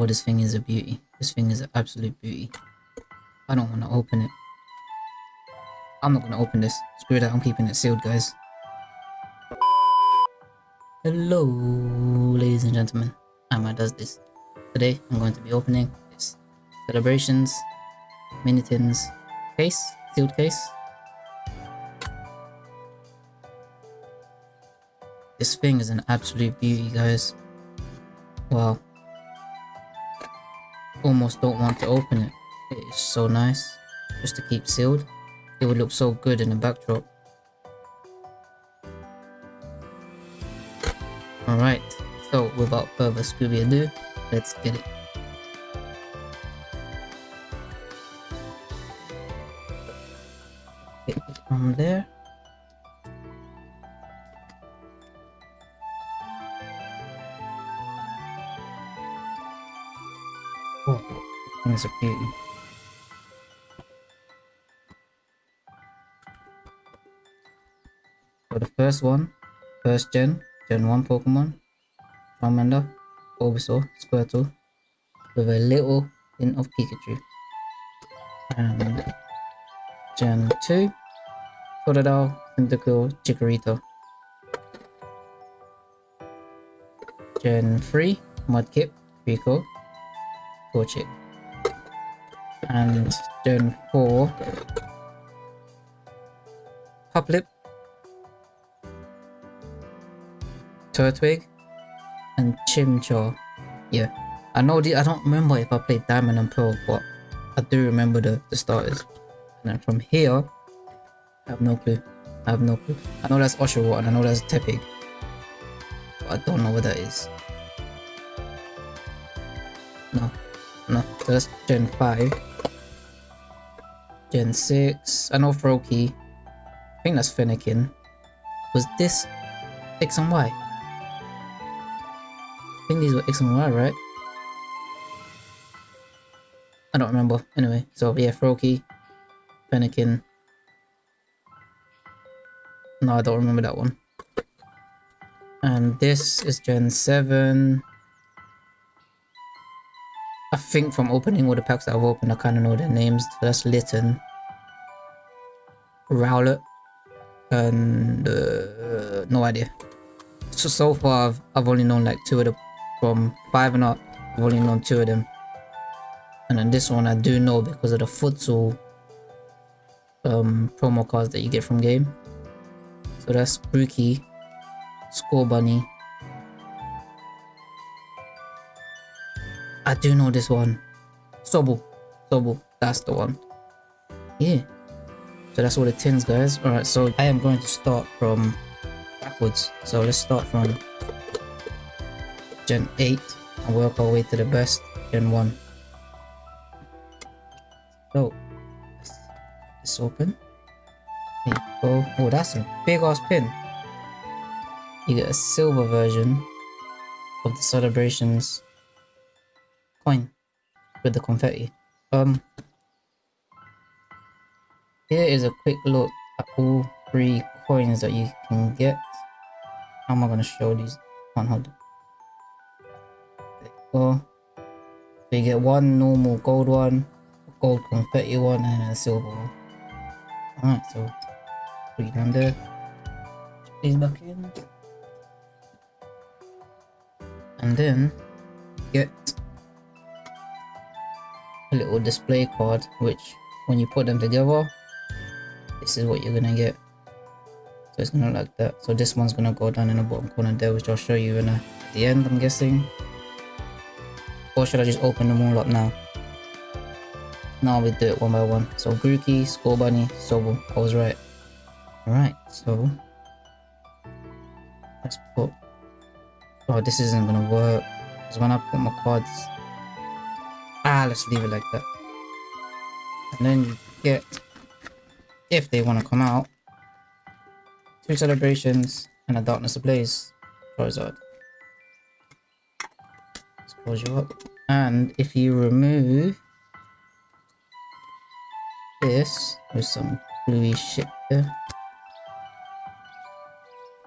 Oh, this thing is a beauty. This thing is an absolute beauty. I don't want to open it. I'm not going to open this. Screw that, I'm keeping it sealed, guys. Hello, ladies and gentlemen. Amma does this. Today, I'm going to be opening this Celebrations Mini Tins case, sealed case. This thing is an absolute beauty, guys. Wow. Almost don't want to open it. It is so nice. Just to keep sealed. It would look so good in the backdrop. Alright, so without further Scooby ado, let's get it. from there. Things are beauty. So the first one, first gen, Gen 1 Pokemon, Charmander, Bulbasaur, Squirtle, with a little hint of Pikachu. And Gen 2, Totodile, Cyndaquil, Chikorita. Gen 3, Mudkip, Treecko, Torchic. And Gen 4, Hoplip, Turtwig, and Chimchar. Yeah, I know the I don't remember if I played Diamond and Pearl, but I do remember the, the starters. And then from here, I have no clue. I have no clue. I know that's Oshawott and I know that's Tepig. But I don't know what that is. No. No. So that's Gen 5. Gen 6. I know Froakie. I think that's Fennekin. Was this X and Y? I think these were X and Y, right? I don't remember. Anyway, so yeah, Froakie, Fennekin. No, I don't remember that one. And this is Gen 7. I think from opening all the packs that I've opened, I kind of know their names. So that's Litten, Rowlet, and uh, no idea. So, so far, I've, I've only known like two of them. From 5 and up, I've only known two of them. And then this one I do know because of the futsal um, promo cards that you get from game. So that's Grookey, Scorbunny. I do know this one. Sobble. Sobble. That's the one. Yeah. So that's all the tins, guys. Alright, so I am going to start from backwards. So let's start from Gen 8 and work our way to the best, Gen 1. So, let's open. There you go. Oh, that's a big ass pin. You get a silver version of the celebrations with the confetti. Um, here is a quick look at all three coins that you can get. How am I gonna show these? One hold. Go. So you get one normal gold one, gold confetti one, and a silver one. Alright, so put it down there. These back in. And then get little display card which when you put them together this is what you're gonna get. So it's gonna look like that. So this one's gonna go down in the bottom corner there which I'll show you in a, the end I'm guessing. Or should I just open them all up now? Now we do it one by one. So Grookey, Scorbunny, Sobble, I was right. Alright so let's put oh this isn't gonna work. Because when I put my cards Ah, let's leave it like that. And then you get, if they want to come out, two celebrations and a darkness ablaze Charizard. Let's close you up. And if you remove this with some gluey shit there.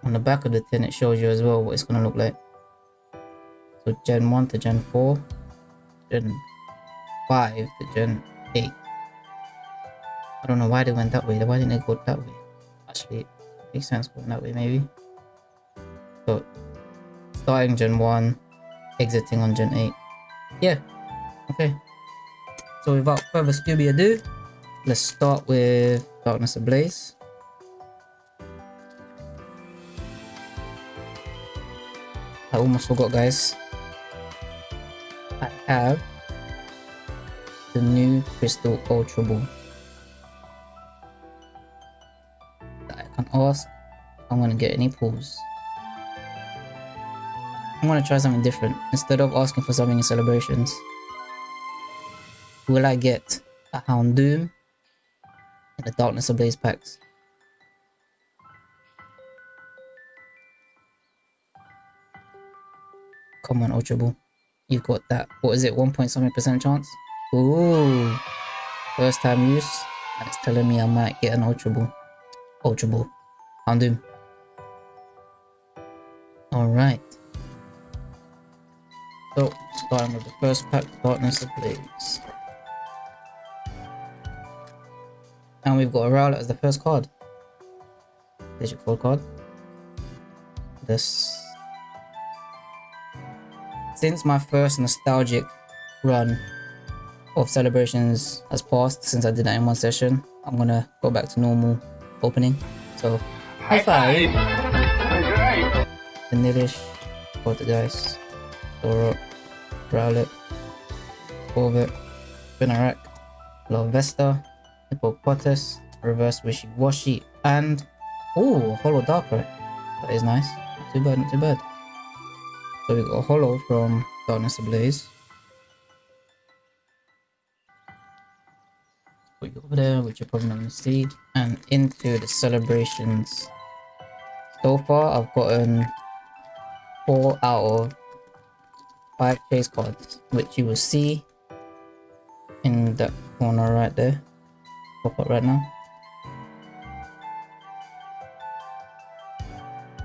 On the back of the tin it shows you as well what it's gonna look like. So Gen 1 to Gen 4 Gen 5 to Gen 8. I don't know why they went that way. Why didn't they go that way? Actually, it makes sense going that way maybe. So, starting Gen 1, exiting on Gen 8. Yeah, okay. So without further Scooby ado, let's start with Darkness Ablaze. I almost forgot guys. I have the new Crystal Ultra Ball. I can ask I'm gonna get any pulls. I'm gonna try something different. Instead of asking for something in celebrations, will I get a Houndoom and the Darkness of Blaze packs? Come on, Ultra Ball. You've got that. What is it? 1 point something percent chance? Ooh. First time use. It's telling me I might get an Ultra Ball. Ultra Ball. Houndoom. Alright. So, starting with the first pack, Darkness Ablaze. And we've got a Rowlet as the first card. Your code card. This since my first nostalgic run of celebrations has passed since I did that in one session, I'm gonna go back to normal opening. So, high five! Vanillish, Poltergeist, Doro, Rowlet, Corvette, Spinarak, Larvesta, Hippopotas, Reverse Wishiwashi, and oh, Holo Darkrai. That is nice. Not too bad, not too bad. So we got a holo from Darkness Ablaze. There, which you're probably not going to see. And into the celebrations. So far, I've gotten 4 out of 5 chase cards, which you will see in that corner right there. Pop up right now.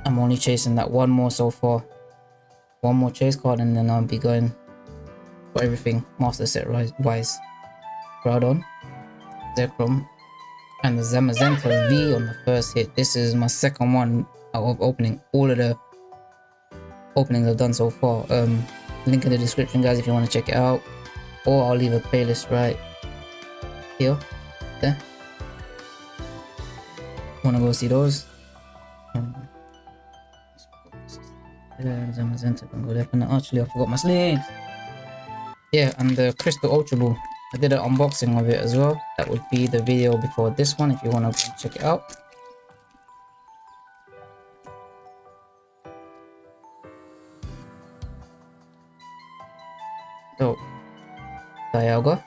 I'm only chasing that one more so far one more chase card and then I'll be going for everything master set wise. Groudon, Zekrom, and the Zamazenta V on the first hit. This is my second one out of opening all of the openings I've done so far. Um, link in the description guys if you want to check it out. Or I'll leave a playlist right here. There. Wanna go see those? Um, Actually, I forgot my sleeves. Yeah, and the Crystal Ultra Ball. I did an unboxing of it as well. That would be the video before this one if you want to check it out. So, Dialga,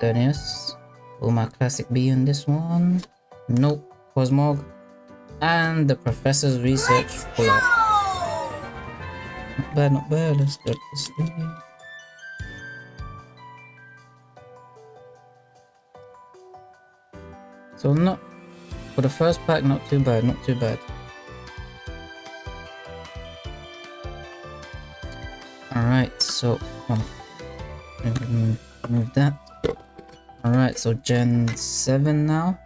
Xerneas, all my classic B in this one. Nope, Cosmog, and the professor's research pull up. Not bad, not bad. Let's get this thing. So not for the first pack, not too bad, not too bad. Alright, so move that. Alright, so Gen 7 now.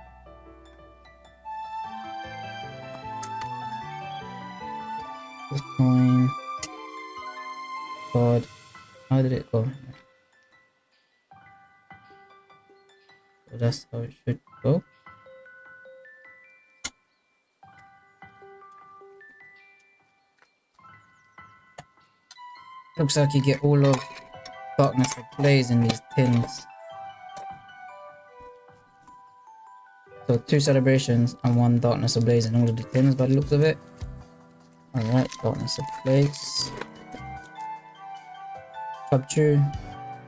Looks like you get all of Darkness Ablaze in these tins. So two celebrations and one Darkness Ablaze in all of the tins by the looks of it. Alright, Darkness Ablaze. Capture.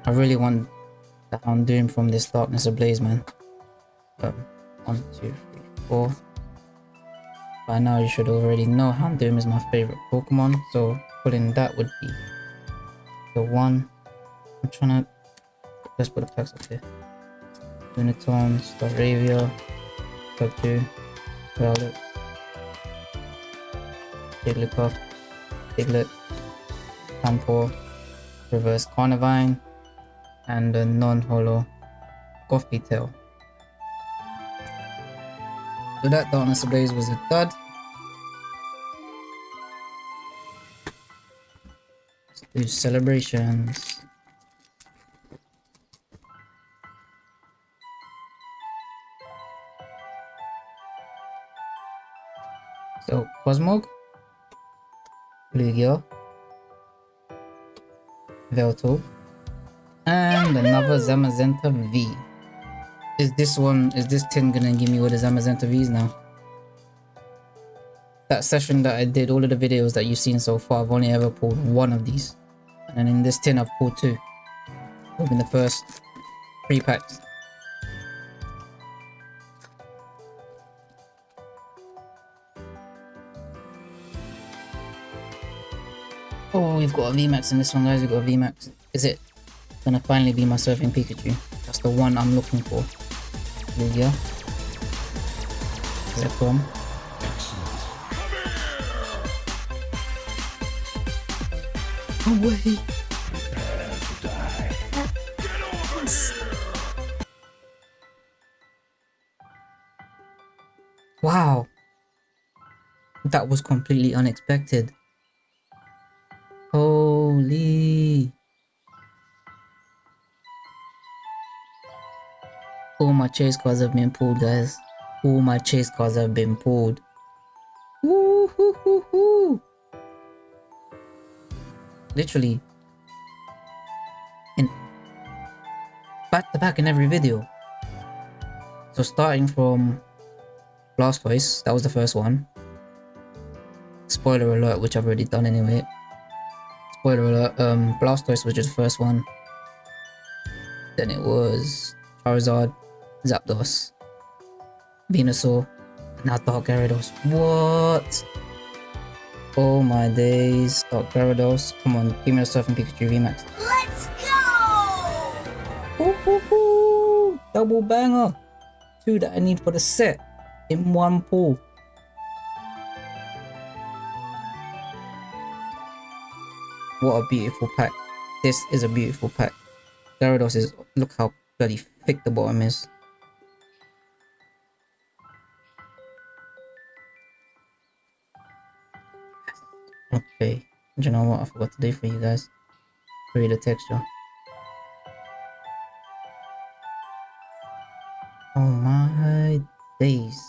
I really want the Houndoom from this Darkness Ablaze, man. Um, one, two, three, four. By now you should already know Houndoom is my favorite Pokemon, so putting that would be the one. I'm trying to let's put the packs up here. Unicorn, Staravia, Capture, Rowlet, Jigglypuff, Diglett, Panpour, Reverse Carnivine, and a non-holo Coffee Tail. So that Darkness Ablaze was a dud. Do celebrations. So Cosmog, Lugia, Velto, and another Zamazenta V. Is this one, is this tin gonna give me all the Zamazenta Vs now? That session that I did, all of the videos that you've seen so far, I've only ever pulled one of these. And in this tin I've pulled two. Open the first three packs. Oh, we've got a VMAX in this one, guys. We've got a VMAX. Is it gonna finally be my surfing Pikachu? That's the one I'm looking for. Lugia. Zekrom. Away! Wow! That was completely unexpected. Holy! All my chase cards have been pulled, guys. All my chase cards have been pulled. Woo hoo hoo hoo! Literally. In back to back in every video. So starting from Blastoise, that was the first one. Spoiler alert, which I've already done anyway. Spoiler alert, um, Blastoise was just the first one. Then it was Charizard, Zapdos, Venusaur, now Dark Gyarados. What? Oh my days, Dark Gyarados. Come on, give me a Surfing Pikachu VMAX. Let's go! Ooh, ooh, ooh. Double banger. Two that I need for the set in one pull. What a beautiful pack. This is a beautiful pack. Gyarados is, look how bloody thick the bottom is. You know what I forgot to do for you guys? Read the texture. Oh my days.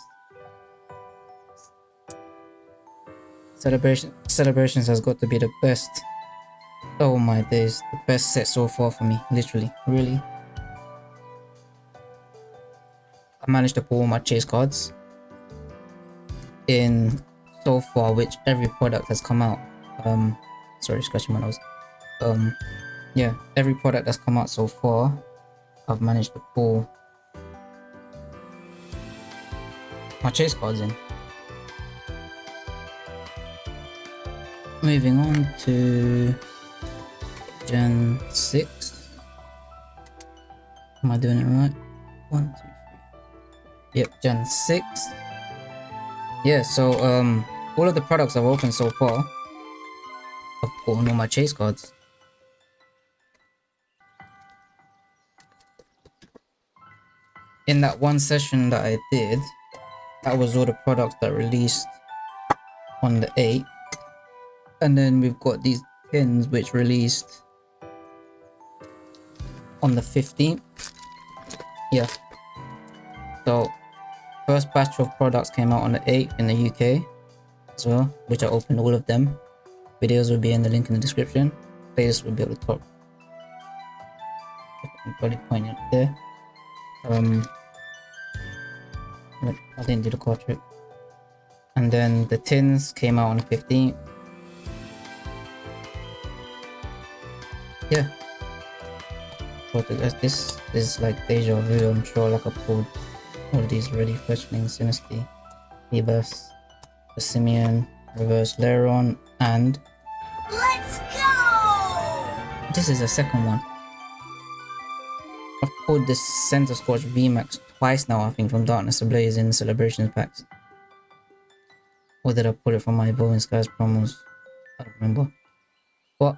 Celebration celebrations has got to be the best. Oh my days, the best set so far for me, literally, really. I managed to pull my chase cards in so far, which every product has come out. Um, sorry, scratching my nose. Um, yeah, every product that's come out so far, I've managed to pull my chase cards in. Moving on to Gen 6. Am I doing it right? One, two, three. Yep, Gen 6. Yeah, so um all of the products I've opened so far, All my chase cards. In that one session that I did, that was all the products that released on the 8th. And then we've got these pins which released on the 15th. Yeah. So first batch of products came out on the 8th in the UK as well, which I opened all of them. Videos will be in the link in the description. Playlist will be the top. I'm probably pointing it there. Um, I didn't do the card trick. And then the tins came out on the 15th. Yeah. But this, is like deja vu, I'm sure like I pulled all these already. Fletchling, Sinistea, Ebus, Simeon, Reverse Leron, and! This is the second one. I've pulled this Centiskorch VMAX twice now, I think, from Darkness Ablaze in Celebrations packs. Or did I pull it from my Evolving Skies promos? I don't remember. But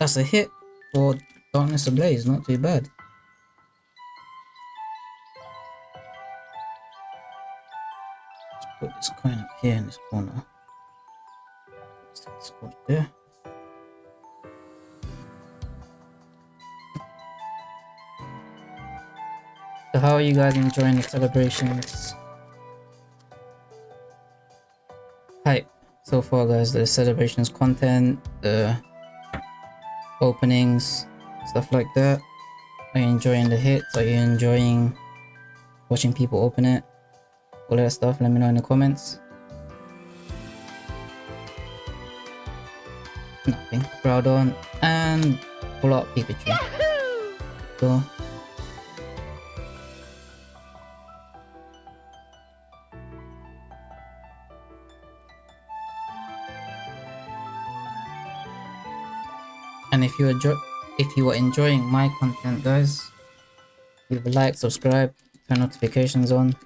that's a hit. for Darkness Ablaze, not too bad. Let's put this coin up here in this corner. Let's take this card there. So how are you guys enjoying the celebrations? Hype so far guys, the celebrations content, the openings, stuff like that. Are you enjoying the hits? Are you enjoying watching people open it? All that stuff, let me know in the comments. Nothing. Groudon and pull out Pikachu. So if you enjoy if you are enjoying my content guys leave a like subscribe turn notifications on.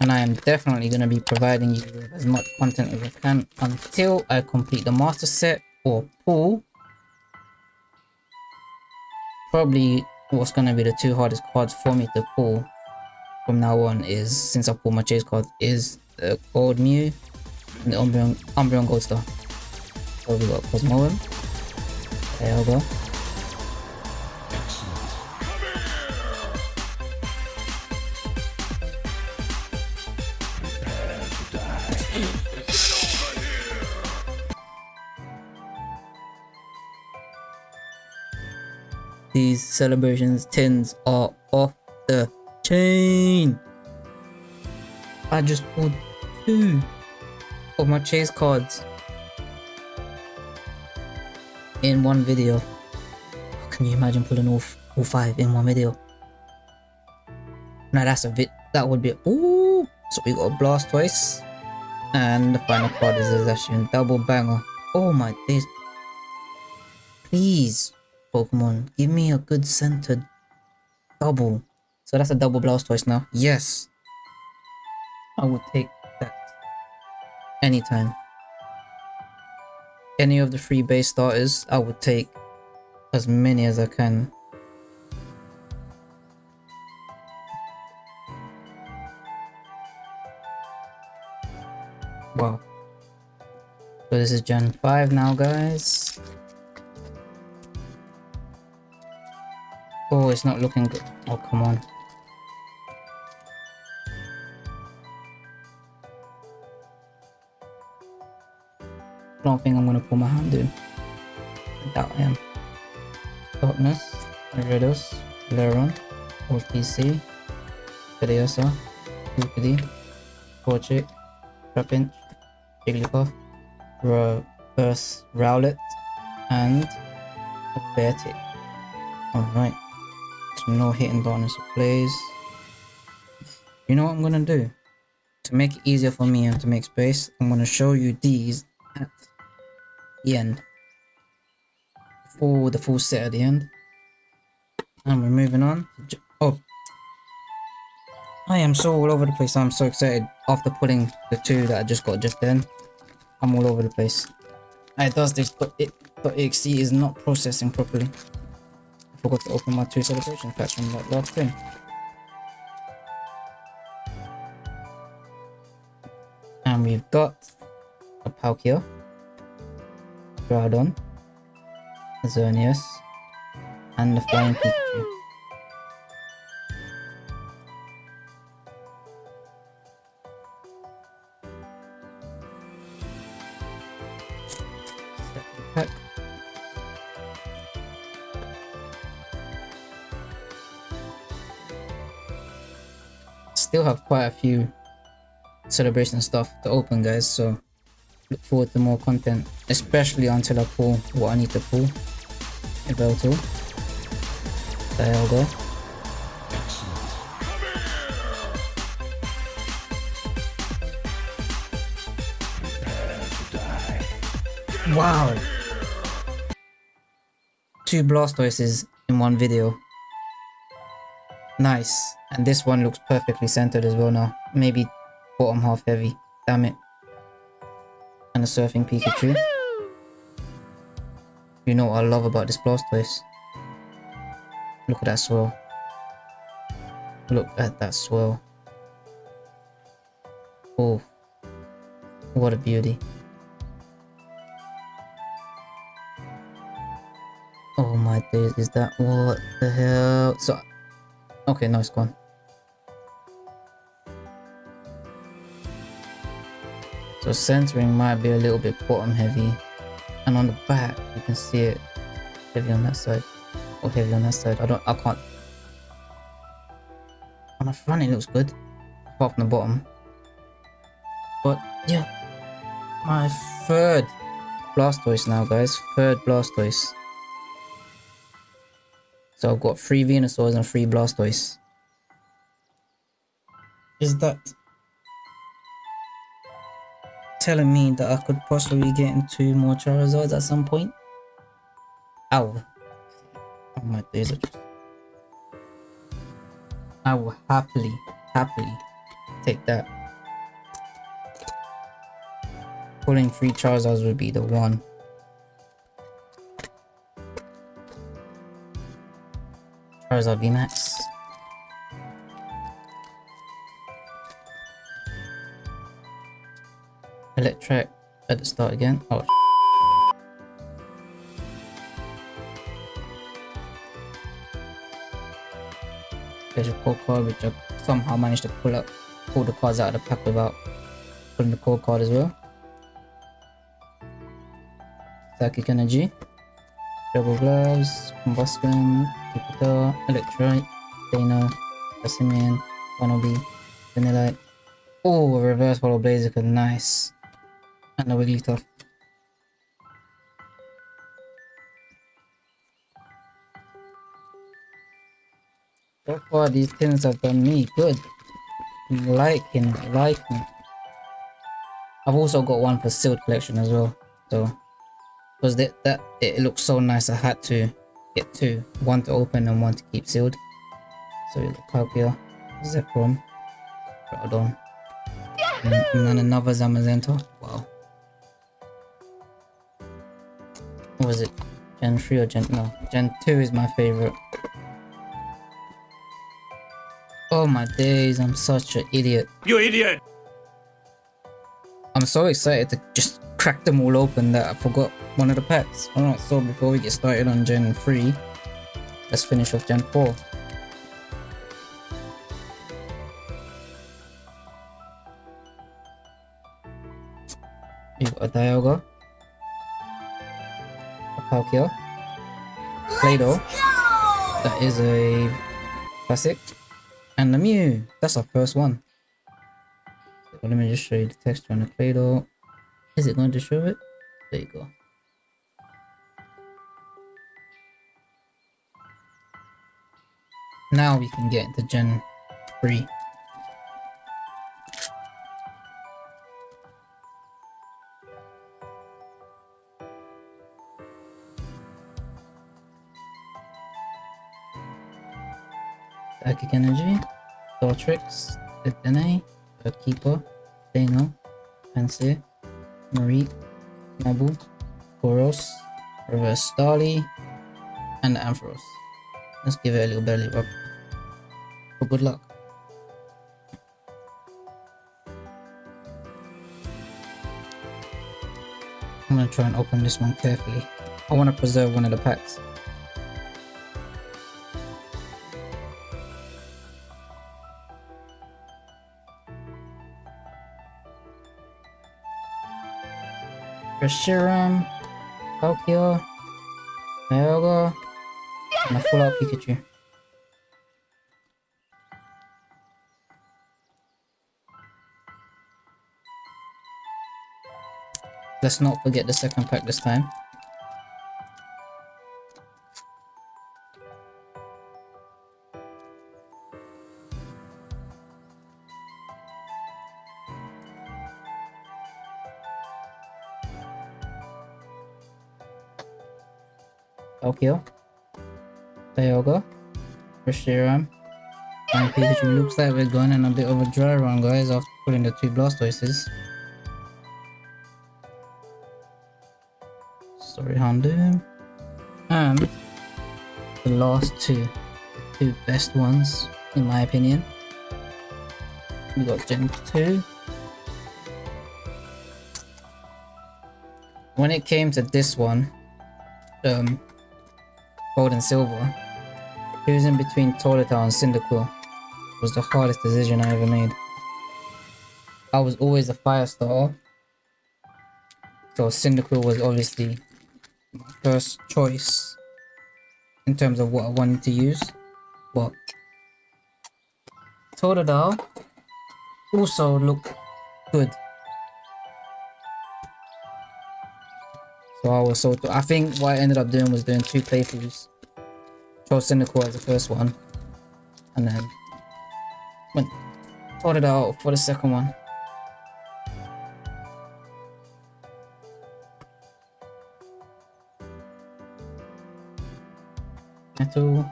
And i am definitely going to be providing you with as much content as i can until i complete the master set or pull probably what's going to be the two hardest cards for me to pull from now on is since i pulled my chase card is the gold mew and the umbreon umbreon gold star. We got cosmoem These celebrations tins are off the chain. I just pulled two of my chase cards in one video. Can you imagine pulling all, all five in one video? Now that's a bit, that would be, ooh. So we got a Blastoise. And the final card is a Zacian double banger. Oh my days. Please, Pokemon, give me a good centered double. So that's a double blast Blastoise now. Yes. I would take that anytime any of the three base starters, I would take as many as I can. Wow. So this is Gen 5 now, guys. Oh, it's not looking good. Oh, come on. Don't think I'm gonna pull my hand in. I I am. Darkness, Gyarados, Leron, OPC, Pidgeotto, Pookity, Torchic, Trapinch, Jigglypuff, Reverse Rowlet, and a Beartic. Alright. So no hitting Darkness Ablaze. You know what I'm gonna do? To make it easier for me and to make space, I'm gonna show you these at the end. For the full set at the end. And we're moving on. Oh. I am so all over the place. I'm so excited after pulling the two that I just got just then. I'm all over the place. it does this, but it but exe is not processing properly. I forgot to open my two celebration packs from that last thing. And we've got a Palkia. Groudon, Xerneas, and the Flying Pikachu. Still have quite a few celebration stuff to open guys so look forward to more content, especially until I pull what I need to pull. Yveltal. Dialga. Wow! Two Blastoises in one video. Nice. And this one looks perfectly centered as well now. Maybe bottom half heavy. Damn it and a surfing Pikachu. You know what I love about this Blastoise? Look at that swirl. Look at that swirl. Oh, what a beauty. Oh my days, is that what the hell? So, okay, no, it's gone. So centering might be a little bit bottom heavy. And on the back, you can see it heavy on that side. Or heavy on that side. I don't, I can't. On the front, it looks good. Apart from the bottom. But, yeah. My third Blastoise now, guys. Third Blastoise. So I've got three Venusaurs and three Blastoise. Is that telling me that I could possibly get into more Charizards at some point? Ow. Oh my days. I will happily, happily take that. Pulling three Charizards would be the one. Charizard VMAX. Electric at the start again. Oh, There's a core card which I somehow managed to pull up, pull the cards out of the pack without putting the core card as well. Psychic Energy, Double Gloves, Combustion, Jupiter, Electrite, Dana, Cassimian, Wannabe, Vanillite. Oh, Reverse Holo Blaziken, nice. And a Wigglytuff. So far, these tins have done me good. Liking, liking. I've also got one for sealed collection as well. So, because that that it looks so nice, I had to get two, one to open and one to keep sealed. So we got Palkia, Zekrom, Groudon, and, and then another Zamazenta. Was it? Gen 3 or Gen... No, Gen 2 is my favorite. Oh my days, I'm such an idiot. You idiot! I'm so excited to just crack them all open that I forgot one of the packs. Alright, so before we get started on Gen 3, let's finish off Gen 4. You've got a Dialga, Palkia, Claydol, that is a classic, and the Mew. That's our first one. So let me just show you the texture on the Claydol. Is it going to show it? There you go. Now we can get the Gen 3. Psychic Energy, Tortrix, Dedenne, Keeper, Dano, Pansy, Marie, Nabu, Koros, Reverse Starly, and Ampharos. Let's give it a little belly rub. For good luck. I'm gonna try and open this one carefully. I want to preserve one of the packs. Reshiram, Palkia, Dialga, and a full out Pikachu. Let's not forget the second pack this time. Tokyo, Dialga, Reshiram, and Pikachu. Looks like we're going on a bit of a dry run, guys, after putting the two Blastoises. Sorry, Houndoom, And the last two, the two best ones, in my opinion. We got Gen 2. When it came to this one, um, Gold and Silver, choosing between Totodile and Cyndaquil was the hardest decision I ever made. I was always a fire starter, so Cyndaquil was obviously my first choice in terms of what I wanted to use, but Totodile also looked good. So I was so I think what I ended up doing was doing two playthroughs. Chose Cyndaquil as the first one, and then went out for the second one. Metal,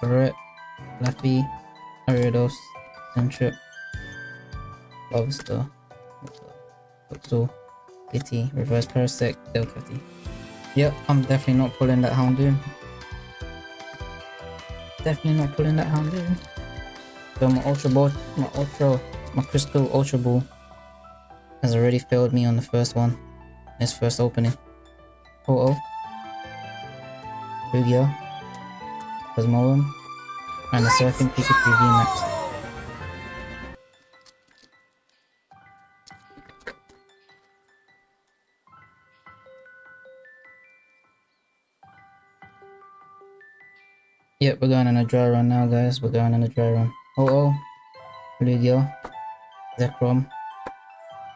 Barret, Laffy, Ariados, Centric, Lobster, Luxor, Kitty, Reverse Parasect, Delcatty. Yep, I'm definitely not pulling that Houndoom. Definitely not pulling that Houndoom. So my Ultra Ball, my Ultra, my Crystal Ultra Ball has already failed me on the first one. This first opening. Oh, oh. Photo. Lugia. Cosmoem, and the Surfing Pikachu VMAX. Yep, we're going on a dry run now, guys. We're going on a dry run. Oh, oh. Lugia. Zekrom.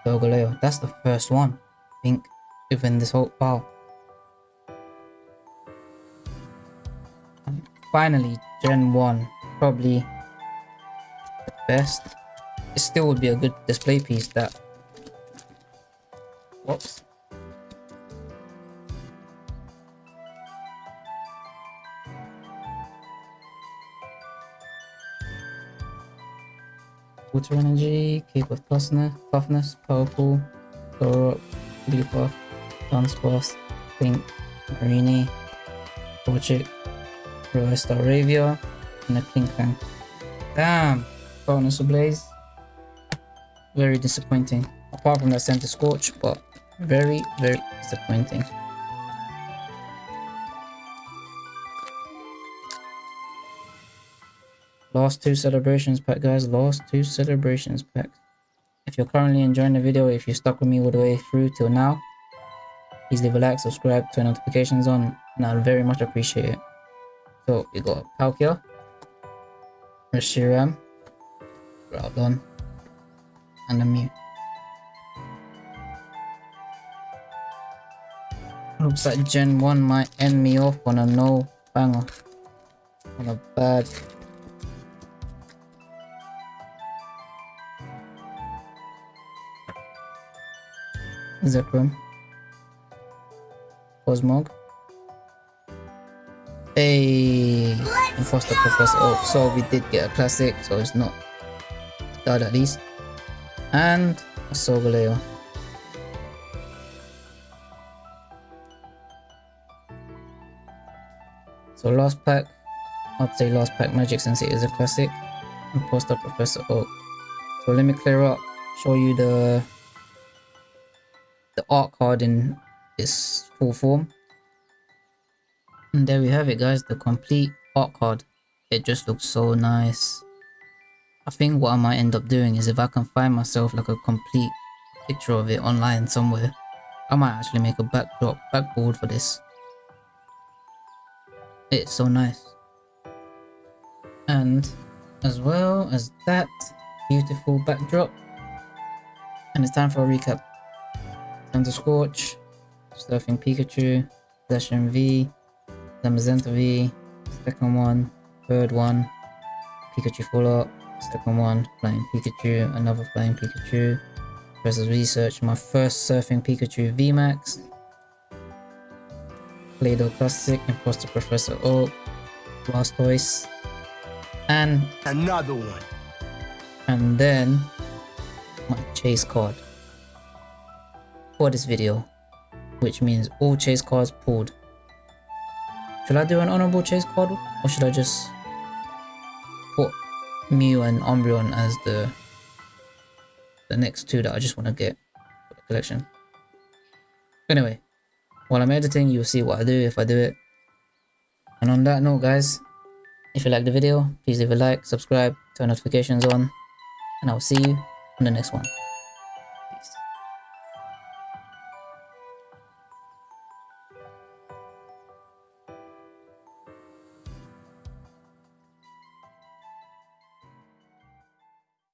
Solgaleo. That's the first one, I think, within this whole pile. finally gen 1 probably the best it still would be a good display piece that whoops Water Energy, Cape of Toughness, toughness Powerful, Thorough, Leapuff, Dunsparce, Pink, Marini, Torchic, Reverse Staravia, and a Klinklang. Damn! Bonus Blaze. Very disappointing. Apart from that Scorch, but very, very disappointing. Last two celebrations pack, guys. Last two celebrations pack. If you're currently enjoying the video, if you stuck with me all the way through till now, please leave a like, subscribe, turn notifications on, and I'd very much appreciate it. So we got Palkia, Reshiram, Groudon, and a Mew. Looks like Gen 1 might end me off on a no banger. On a bad Zekrom Cosmog Hey, Imposter Professor. Oh, so we did get a classic, so it's not died at least. And a Solgaleo. So last pack, I'd say last pack Magic since it is a classic. Imposter Professor Oak. So let me clear up, show you the art card in its full form. And there we have it guys, the complete art card. It just looks so nice. I think what I might end up doing is if I can find myself like a complete picture of it online somewhere, I might actually make a backdrop, backboard for this. It's so nice. And as well as that beautiful backdrop, and it's time for a recap. Time to Scorch, Surfing Pikachu, Zacian V, the Magenta V, second one, third one, Pikachu full up, second one, flying Pikachu, another flying Pikachu, versus research, my first surfing Pikachu VMAX, Claydol Classic, Imposter Professor Oak, Blastoise, and another one. And then my chase card for this video, which means all chase cards pulled Should I do an honorable chase card or should I just put Mew and Umbreon as the the next two that I just want to get for the collection? Anyway, while I'm editing, you'll see what I do if I do it. And on that note, guys, if you like the video, please leave a like, subscribe, turn notifications on, and I'll see you on the next one.